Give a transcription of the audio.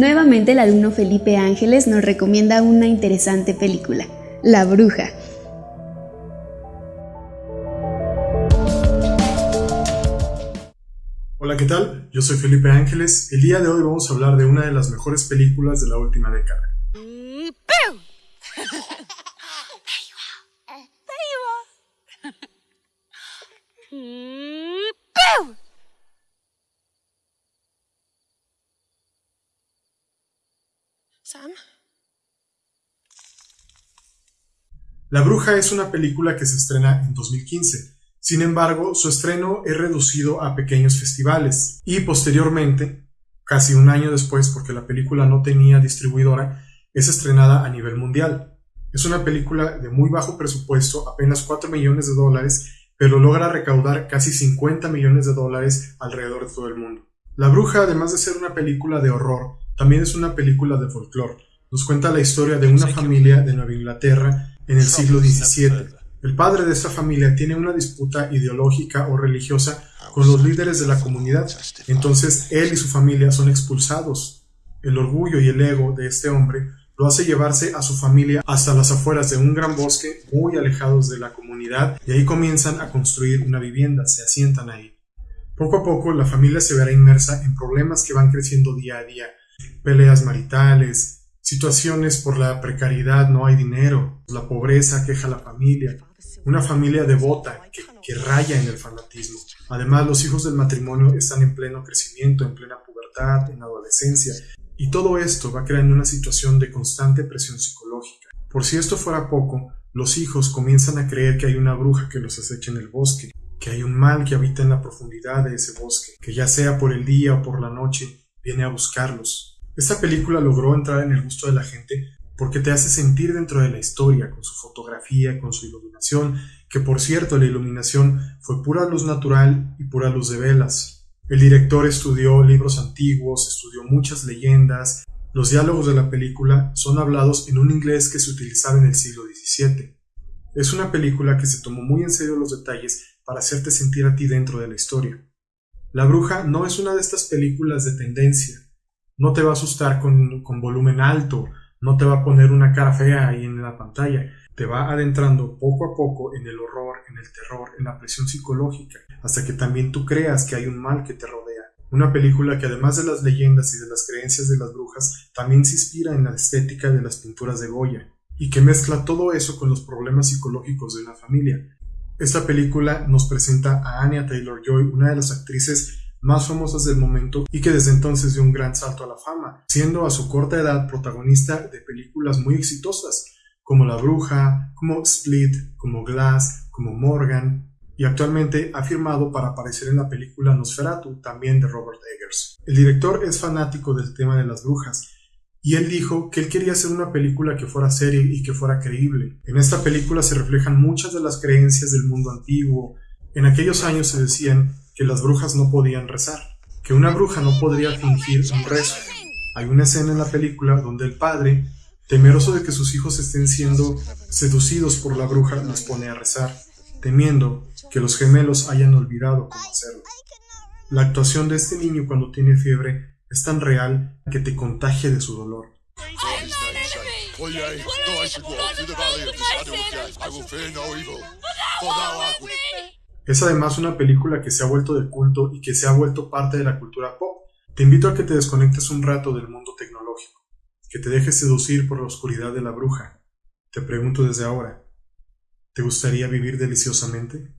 Nuevamente el alumno Felipe Ángeles nos recomienda una interesante película, La Bruja. Hola, ¿qué tal? Yo soy Felipe Ángeles. El día de hoy vamos a hablar de una de las mejores películas de la última década. La Bruja es una película que se estrena en 2015. Sin embargo, su estreno es reducido a pequeños festivales y posteriormente, casi un año después, porque la película no tenía distribuidora, es estrenada a nivel mundial. Es una película de muy bajo presupuesto, apenas 4 millones de dólares, pero logra recaudar casi 50 millones de dólares alrededor de todo el mundo. La Bruja, además de ser una película de horror, también es una película de folclore. Nos cuenta la historia de una familia de Nueva Inglaterra en el siglo XVII. El padre de esta familia tiene una disputa ideológica o religiosa con los líderes de la comunidad. Entonces él y su familia son expulsados. El orgullo y el ego de este hombre lo hace llevarse a su familia hasta las afueras de un gran bosque muy alejados de la comunidad y ahí comienzan a construir una vivienda, se asientan ahí. Poco a poco la familia se verá inmersa en problemas que van creciendo día a día, peleas maritales, situaciones por la precariedad, no hay dinero, la pobreza queja la familia, una familia devota que, que raya en el fanatismo. Además, los hijos del matrimonio están en pleno crecimiento, en plena pubertad, en adolescencia, y todo esto va creando una situación de constante presión psicológica. Por si esto fuera poco, los hijos comienzan a creer que hay una bruja que los acecha en el bosque, que hay un mal que habita en la profundidad de ese bosque, que ya sea por el día o por la noche, viene a buscarlos. Esta película logró entrar en el gusto de la gente porque te hace sentir dentro de la historia, con su fotografía, con su iluminación, que por cierto la iluminación fue pura luz natural y pura luz de velas. El director estudió libros antiguos, estudió muchas leyendas, los diálogos de la película son hablados en un inglés que se utilizaba en el siglo XVII. Es una película que se tomó muy en serio los detalles para hacerte sentir a ti dentro de la historia. La bruja no es una de estas películas de tendencia, no te va a asustar con, volumen alto, no te va a poner una cara fea ahí en la pantalla, te va adentrando poco a poco en el horror, en el terror, en la presión psicológica, hasta que también tú creas que hay un mal que te rodea. Una película que además de las leyendas y de las creencias de las brujas, también se inspira en la estética de las pinturas de Goya, y que mezcla todo eso con los problemas psicológicos de una familia. Esta película nos presenta a Anya Taylor-Joy, una de las actrices más famosas del momento y que desde entonces dio un gran salto a la fama, siendo a su corta edad protagonista de películas muy exitosas, como La Bruja, como Split, como Glass, como Morgan, y actualmente ha firmado para aparecer en la película Nosferatu, también de Robert Eggers. El director es fanático del tema de las brujas, y él dijo que él quería hacer una película que fuera seria y que fuera creíble. En esta película se reflejan muchas de las creencias del mundo antiguo. En aquellos años se decían que las brujas no podían rezar, que una bruja no podría fingir un rezo. Hay una escena en la película donde el padre, temeroso de que sus hijos estén siendo seducidos por la bruja, los pone a rezar, temiendo que los gemelos hayan olvidado cómo hacerlo. La actuación de este niño cuando tiene fiebre es tan real que te contagia de su dolor. Es además una película que se ha vuelto de culto y que se ha vuelto parte de la cultura pop. Te invito a que te desconectes un rato del mundo tecnológico, que te dejes seducir por la oscuridad de la bruja. Te pregunto desde ahora, ¿te gustaría vivir deliciosamente?